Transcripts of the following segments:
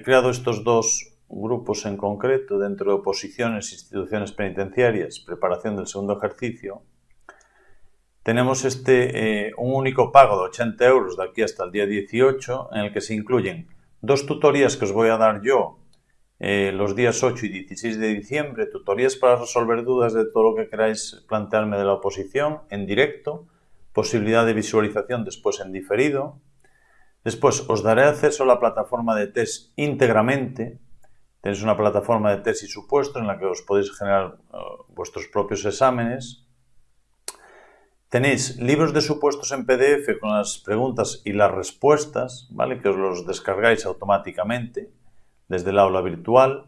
He creado estos dos grupos en concreto dentro de oposiciones, instituciones penitenciarias, preparación del segundo ejercicio. Tenemos este, eh, un único pago de 80 euros de aquí hasta el día 18 en el que se incluyen dos tutorías que os voy a dar yo eh, los días 8 y 16 de diciembre, tutorías para resolver dudas de todo lo que queráis plantearme de la oposición en directo, posibilidad de visualización después en diferido. Después os daré acceso a la plataforma de test íntegramente. Tenéis una plataforma de test y supuestos en la que os podéis generar eh, vuestros propios exámenes. Tenéis libros de supuestos en PDF con las preguntas y las respuestas, ¿vale? Que os los descargáis automáticamente desde el aula virtual.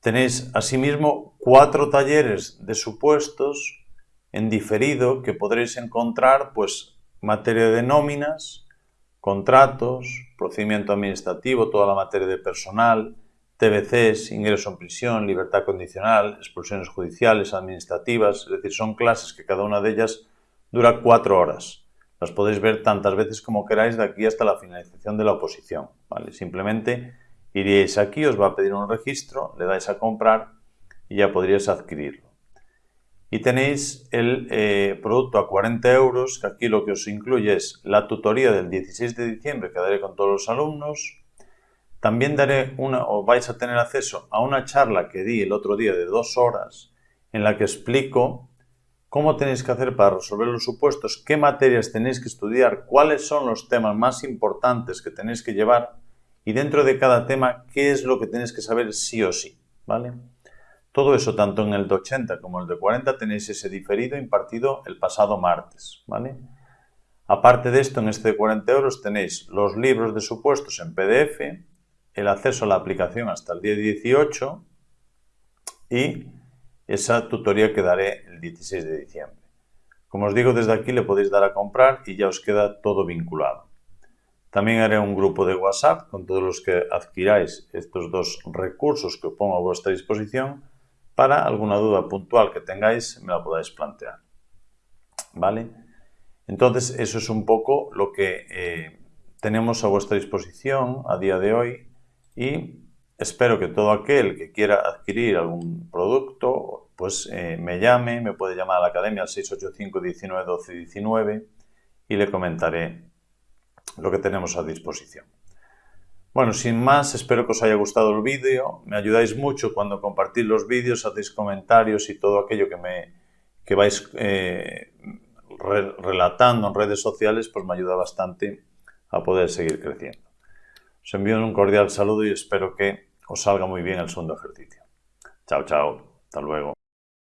Tenéis asimismo cuatro talleres de supuestos en diferido que podréis encontrar pues materia de nóminas, contratos, procedimiento administrativo, toda la materia de personal, TBCs, ingreso en prisión, libertad condicional, expulsiones judiciales, administrativas, es decir, son clases que cada una de ellas dura cuatro horas. Las podéis ver tantas veces como queráis de aquí hasta la finalización de la oposición. ¿vale? Simplemente iríais aquí, os va a pedir un registro, le dais a comprar y ya podríais adquirirlo. Y tenéis el eh, producto a 40 euros, que aquí lo que os incluye es la tutoría del 16 de diciembre que daré con todos los alumnos. También daré una, o vais a tener acceso a una charla que di el otro día de dos horas en la que explico cómo tenéis que hacer para resolver los supuestos, qué materias tenéis que estudiar, cuáles son los temas más importantes que tenéis que llevar y dentro de cada tema qué es lo que tenéis que saber sí o sí, ¿vale? Todo eso, tanto en el de 80 como el de 40, tenéis ese diferido impartido el pasado martes, ¿vale? Aparte de esto, en este de 40 euros tenéis los libros de supuestos en PDF, el acceso a la aplicación hasta el día 18 y esa tutoría que daré el 16 de diciembre. Como os digo, desde aquí le podéis dar a comprar y ya os queda todo vinculado. También haré un grupo de WhatsApp con todos los que adquiráis estos dos recursos que pongo a vuestra disposición para alguna duda puntual que tengáis me la podáis plantear. ¿Vale? Entonces, eso es un poco lo que eh, tenemos a vuestra disposición a día de hoy y Espero que todo aquel que quiera adquirir algún producto, pues eh, me llame, me puede llamar a la academia al 685 19 12 19 y le comentaré lo que tenemos a disposición. Bueno, sin más, espero que os haya gustado el vídeo. Me ayudáis mucho cuando compartís los vídeos, hacéis comentarios y todo aquello que, me, que vais eh, relatando en redes sociales, pues me ayuda bastante a poder seguir creciendo. Os envío un cordial saludo y espero que os salga muy bien el segundo ejercicio. Chao, chao. Hasta luego.